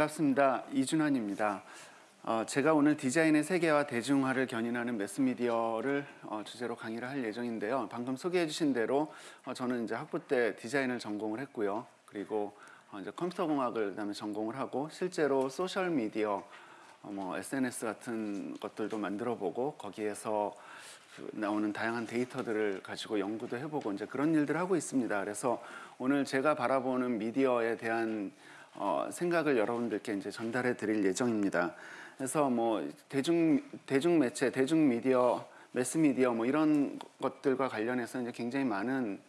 반갑습니다. 이준환입니다. 어, 제가 오늘 디자인의 세계와 대중화를 견인하는 매스미디어를 어, 주제로 강의를 할 예정인데요. 방금 소개해 주신 대로 어, 저는 이제 학부 때 디자인을 전공을 했고요. 그리고 어, 이제 컴퓨터 공학을 그다음에 전공을 하고 실제로 소셜 미디어 어, 뭐 SNS 같은 것들도 만들어 보고 거기에서 그 나오는 다양한 데이터들을 가지고 연구도 해보고 이제 그런 일들을 하고 있습니다. 그래서 오늘 제가 바라보는 미디어에 대한 어, 생각을 여러분들께 이제 전달해 드릴 예정입니다. 그래서 뭐 대중 대중 매체, 대중 미디어, 매스 미디어 뭐 이런 것들과 관련해서 이제 굉장히 많은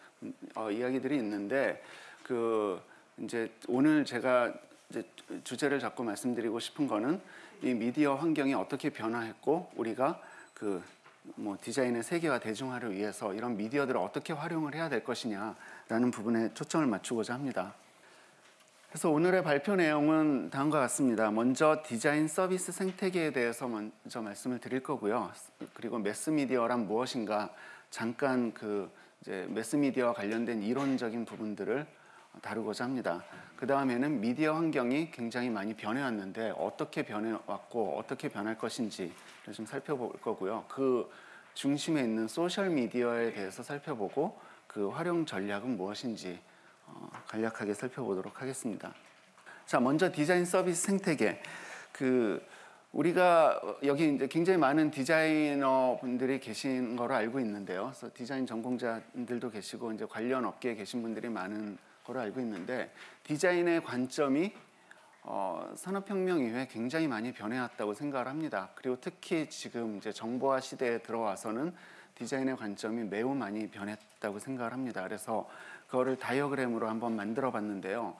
어, 이야기들이 있는데 그 이제 오늘 제가 이제 주제를 잡고 말씀드리고 싶은 거는 이 미디어 환경이 어떻게 변화했고 우리가 그 뭐 디자인의 세계화 대중화를 위해서 이런 미디어들을 어떻게 활용을 해야 될 것이냐라는 부분에 초점을 맞추고자 합니다. 그래서 오늘의 발표 내용은 다음과 같습니다. 먼저 디자인 서비스 생태계에 대해서 먼저 말씀을 드릴 거고요. 그리고 매스미디어란 무엇인가 잠깐 그 이제 매스미디어와 관련된 이론적인 부분들을 다루고자 합니다. 그 다음에는 미디어 환경이 굉장히 많이 변해왔는데 어떻게 변해왔고 어떻게 변할 것인지 좀 살펴볼 거고요. 그 중심에 있는 소셜 미디어에 대해서 살펴보고 그 활용 전략은 무엇인지 어, 간략하게 살펴보도록 하겠습니다. 자, 먼저 디자인 서비스 생태계. 그 우리가 여기 이제 굉장히 많은 디자이너 분들이 계신 거로 알고 있는데요. 그래서 디자인 전공자들도 계시고 이제 관련 업계에 계신 분들이 많은 거로 알고 있는데 디자인의 관점이 어, 산업혁명 이후에 굉장히 많이 변해왔다고 생각을 합니다. 그리고 특히 지금 이제 정보화 시대에 들어와서는 디자인의 관점이 매우 많이 변했다고 생각을 합니다. 그래서 그거를 다이어그램으로 한번 만들어 봤는데요.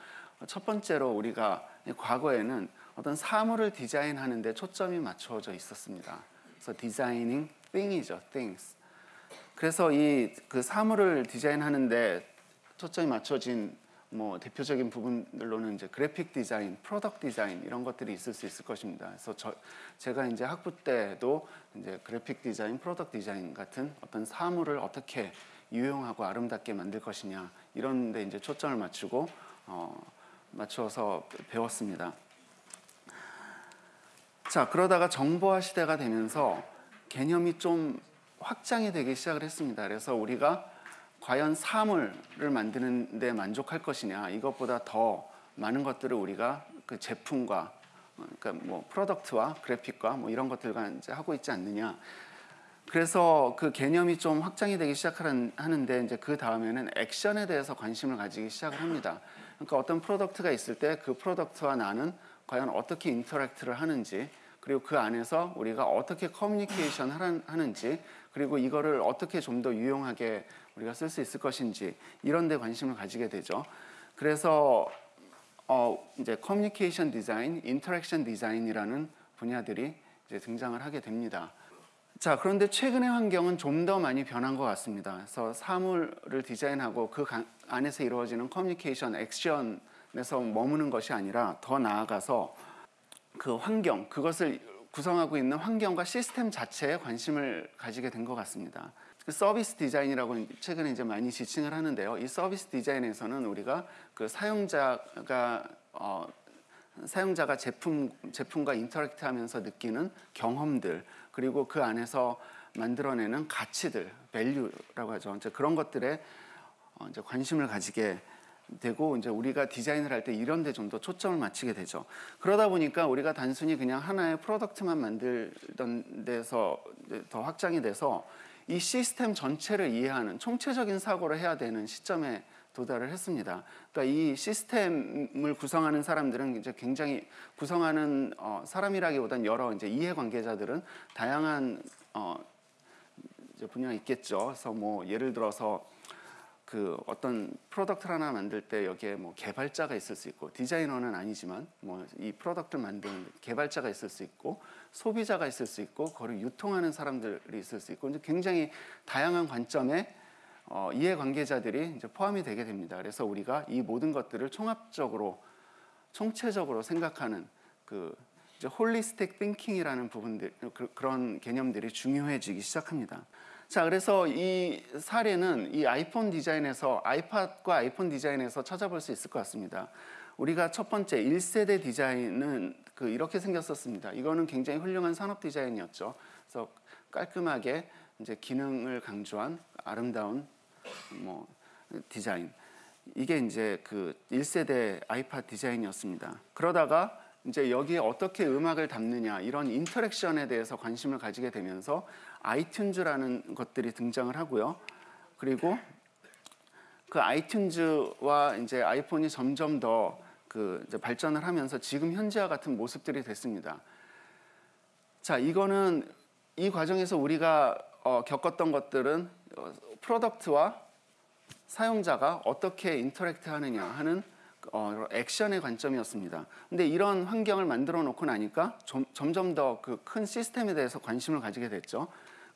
첫 번째로 우리가 과거에는 어떤 사물을 디자인하는데 초점이 맞춰져 있었습니다. 그래서 designing thing이죠, things. 그래서 이 그 사물을 디자인하는데 초점이 맞춰진 뭐 대표적인 부분들로는 이제 그래픽 디자인, product 디자인 이런 것들이 있을 수 있을 것입니다. 그래서 저 제가 이제 학부 때도 이제 그래픽 디자인, product 디자인 같은 어떤 사물을 어떻게 유용하고 아름답게 만들 것이냐 이런 데 이제 초점을 맞추고 어 맞춰서 배웠습니다. 자, 그러다가 정보화 시대가 되면서 개념이 좀 확장이 되기 시작을 했습니다. 그래서 우리가 과연 사물을 만드는 데 만족할 것이냐 이것보다 더 많은 것들을 우리가 그 제품과 그러니까 뭐 product와 그래픽과 뭐 이런 것들과 이제 하고 있지 않느냐 그래서 그 개념이 좀 확장이 되기 시작하는데 이제 그 다음에는 액션에 대해서 관심을 가지기 시작을 합니다. 그러니까 어떤 product가 있을 때 그 product와 나는 과연 어떻게 interact를 하는지 그리고 그 안에서 우리가 어떻게 커뮤니케이션 하는지 그리고 이거를 어떻게 좀 더 유용하게 우리가 쓸 수 있을 것인지 이런 데 관심을 가지게 되죠. 그래서 어 이제 커뮤니케이션 디자인, interaction 디자인이라는 분야들이 이제 등장을 하게 됩니다. 자, 그런데 최근의 환경은 좀 더 많이 변한 것 같습니다. 그래서 사물을 디자인하고 그 안에서 이루어지는 커뮤니케이션, 액션에서 머무는 것이 아니라 더 나아가서 그 환경, 그것을 구성하고 있는 환경과 시스템 자체에 관심을 가지게 된 것 같습니다. 그 서비스 디자인이라고 최근에 이제 많이 지칭을 하는데요. 이 서비스 디자인에서는 우리가 그 사용자가 어, 사용자가 제품 제품과 interact 하면서 느끼는 경험들 그리고 그 안에서 만들어내는 가치들, value라고 하죠. 이제 그런 것들에 어, 이제 관심을 가지게 되고 이제 우리가 디자인을 할 때 이런 데 좀 더 초점을 맞추게 되죠. 그러다 보니까 우리가 단순히 그냥 하나의 product만 만들던 데서 더 확장이 돼서 이 시스템 전체를 이해하는 총체적인 사고를 해야 되는 시점에 도달을 했습니다. 그러니까 이 시스템을 구성하는 사람들은 이제 굉장히 구성하는 어, 사람이라기보다는 여러 이제 이해관계자들은 다양한 어, 분야가 있겠죠. 그래서 뭐 예를 들어서 그 어떤 product 하나 만들 때 여기에 뭐 개발자가 있을 수 있고 디자이너는 아니지만 뭐 이 product를 만드는 개발자가 있을 수 있고 소비자가 있을 수 있고 그걸 유통하는 사람들이 있을 수 있고 굉장히 다양한 관점의 어, 이해관계자들이 이제 포함이 되게 됩니다. 그래서 우리가 이 모든 것들을 총합적으로 총체적으로 생각하는 그 이제 holistic thinking이라는 부분들 그, 그런 개념들이 중요해지기 시작합니다. 자, 그래서 이 사례는 이 아이폰 디자인에서 아이팟과 아이폰 디자인에서 찾아볼 수 있을 것 같습니다. 우리가 첫 번째 1세대 디자인은 그 이렇게 생겼었습니다. 이거는 굉장히 훌륭한 산업 디자인이었죠. 그래서 깔끔하게 이제 기능을 강조한 아름다운 뭐 디자인. 이게 이제 그 1세대 아이팟 디자인이었습니다. 그러다가 이제 여기에 어떻게 음악을 담느냐 이런 인터랙션에 대해서 관심을 가지게 되면서 아이튠즈라는 것들이 등장을 하고요. 그리고 그 아이튠즈와 이제 아이폰이 점점 더그 발전을 하면서 지금 현재와 같은 모습들이 됐습니다. 자, 이거는 이 과정에서 우리가 어, 겪었던 것들은 어, product와 사용자가 어떻게 interact 하느냐 하는 어, 액션의 관점이었습니다. 근데 이런 환경을 만들어 놓고 나니까 점, 점점 더 그 큰 시스템에 대해서 관심을 가지게 됐죠.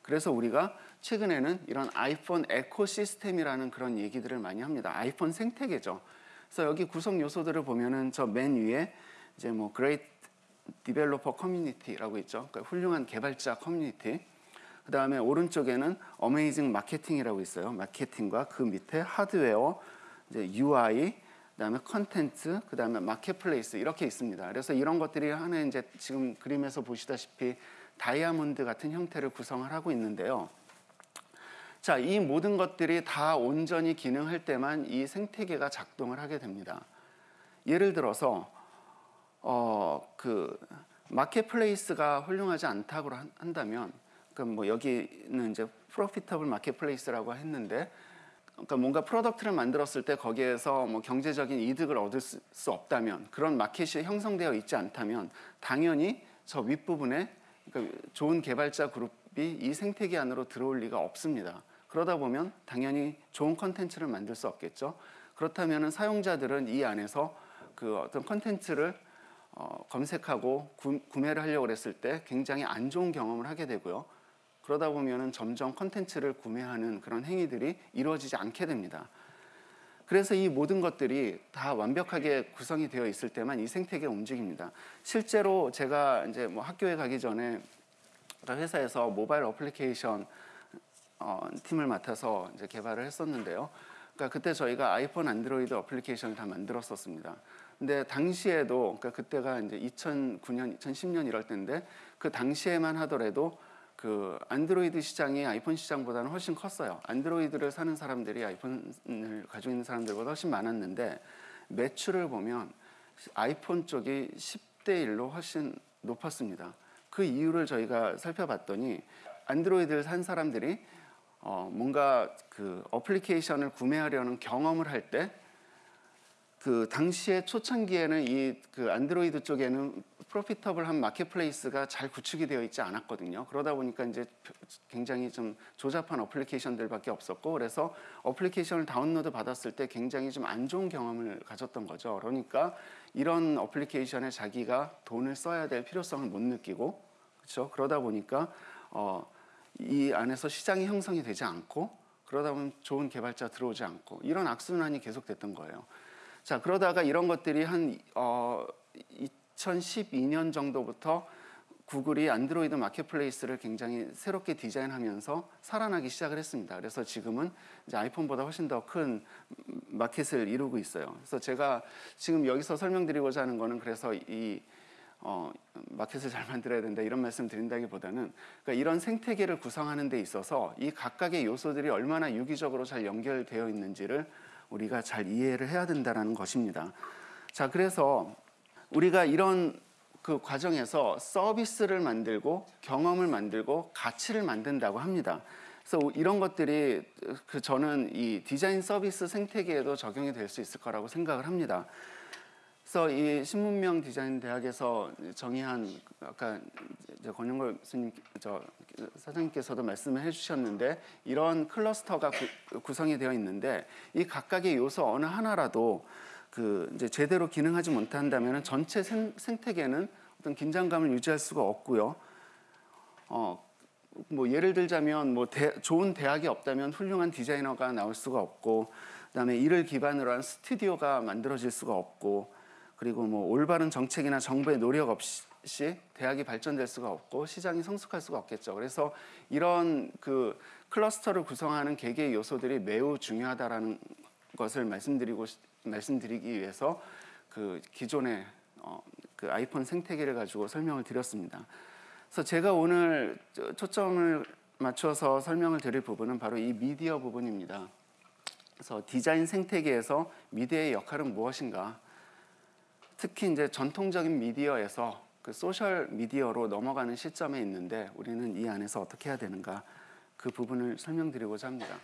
그래서 우리가 최근에는 이런 아이폰 ecosystem이라는 그런 얘기들을 많이 합니다. 아이폰 생태계죠. 그래서 여기 구성 요소들을 보면은 저 맨 위에 이제 뭐 Great Developer Community라고 있죠. 그러니까 훌륭한 개발자 커뮤니티. 그 다음에 오른쪽에는 amazing 마케팅이라고 있어요. 마케팅과 그 밑에 하드웨어, 이제 UI, 그 다음에 컨텐츠, 그 다음에 마켓플레이스 이렇게 있습니다. 그래서 이런 것들이 하나의 이제 지금 그림에서 보시다시피 다이아몬드 같은 형태를 구성을 하고 있는데요. 자, 이 모든 것들이 다 온전히 기능할 때만 이 생태계가 작동을 하게 됩니다. 예를 들어서 어, 그 marketplace가 훌륭하지 않다고 한다면 그럼 뭐 여기는 이제 profitable marketplace라고 했는데 그러니까 뭔가 product를 만들었을 때 거기에서 뭐 경제적인 이득을 얻을 수, 수 없다면 그런 마켓이 형성되어 있지 않다면 당연히 저 윗부분에 그러니까 좋은 개발자 그룹이 이 생태계 안으로 들어올 리가 없습니다. 그러다 보면 당연히 좋은 컨텐츠를 만들 수 없겠죠. 그렇다면 사용자들은 이 안에서 그 어떤 컨텐츠를 어, 검색하고 구, 구매를 하려고 했을 때 굉장히 안 좋은 경험을 하게 되고요. 그러다 보면 점점 컨텐츠를 구매하는 그런 행위들이 이루어지지 않게 됩니다. 그래서 이 모든 것들이 다 완벽하게 구성이 되어 있을 때만 이 생태계가 움직입니다. 실제로 제가 이제 뭐 학교에 가기 전에 회사에서 모바일 어플리케이션 어, 팀을 맡아서 이제 개발을 했었는데요. 그러니까 그때 저희가 아이폰, 안드로이드 어플리케이션을 다 만들었었습니다. 근데 당시에도 그러니까 그때가 이제 2009년, 2010년 이럴 때인데 그 당시에만 하더라도 그 안드로이드 시장이 아이폰 시장보다는 훨씬 컸어요. 안드로이드를 사는 사람들이 아이폰을 가지고 있는 사람들보다 훨씬 많았는데 매출을 보면 아이폰 쪽이 10대 1로 훨씬 높았습니다. 그 이유를 저희가 살펴봤더니 안드로이드를 산 사람들이 어 뭔가 그 어플리케이션을 구매하려는 경험을 할 때 그 당시에 초창기에는 이 그 안드로이드 쪽에는 profitable한 marketplace가 잘 구축이 되어 있지 않았거든요. 그러다 보니까 이제 굉장히 좀 조잡한 어플리케이션들밖에 없었고 그래서 어플리케이션을 다운로드 받았을 때 굉장히 좀 안 좋은 경험을 가졌던 거죠. 그러니까 이런 어플리케이션에 자기가 돈을 써야 될 필요성을 못 느끼고 그렇죠. 그러다 보니까 어, 이 안에서 시장이 형성이 되지 않고 그러다 보면 좋은 개발자 들어오지 않고 이런 악순환이 계속됐던 거예요. 자 그러다가 이런 것들이 한 어, 2012년 정도부터 구글이 안드로이드 marketplace를 굉장히 새롭게 디자인하면서 살아나기 시작을 했습니다. 그래서 지금은 이제 아이폰보다 훨씬 더 큰 마켓을 이루고 있어요. 그래서 제가 지금 여기서 설명드리고자 하는 거는 그래서 이 어, 마켓을 잘 만들어야 된다 이런 말씀 드린다기보다는 그러니까 이런 생태계를 구성하는 데 있어서 이 각각의 요소들이 얼마나 유기적으로 잘 연결되어 있는지를 우리가 잘 이해를 해야 된다는 것입니다. 자, 그래서 우리가 이런 그 과정에서 서비스를 만들고 경험을 만들고 가치를 만든다고 합니다. 그래서 이런 것들이 그 저는 이 디자인 서비스 생태계에도 적용이 될 수 있을 거라고 생각을 합니다. 그래서 이 신문명 디자인 대학에서 정의한 아까 권영걸 교수님 저 사장님께서도 말씀을 해주셨는데 이런 클러스터가 구, 구성이 되어 있는데 이 각각의 요소 어느 하나라도 그 이제 제대로 기능하지 못한다면 전체 생, 생태계는 어떤 긴장감을 유지할 수가 없고요. 어, 뭐 예를 들자면 뭐 대, 좋은 대학이 없다면 훌륭한 디자이너가 나올 수가 없고 그다음에 이를 기반으로 한 스튜디오가 만들어질 수가 없고 그리고 뭐 올바른 정책이나 정부의 노력 없이 대학이 발전될 수가 없고 시장이 성숙할 수가 없겠죠. 그래서 이런 그 클러스터를 구성하는 개개의 요소들이 매우 중요하다라는 것을 말씀드리고 말씀드리기 위해서 그 기존의 어, 그 아이폰 생태계를 가지고 설명을 드렸습니다. 그래서 제가 오늘 저- 초점을 맞춰서 설명을 드릴 부분은 바로 이 미디어 부분입니다. 그래서 디자인 생태계에서 미디어의 역할은 무엇인가? 특히 이제 전통적인 미디어에서 그 소셜 미디어로 넘어가는 시점에 있는데 우리는 이 안에서 어떻게 해야 되는가? 그 부분을 설명드리고자 합니다.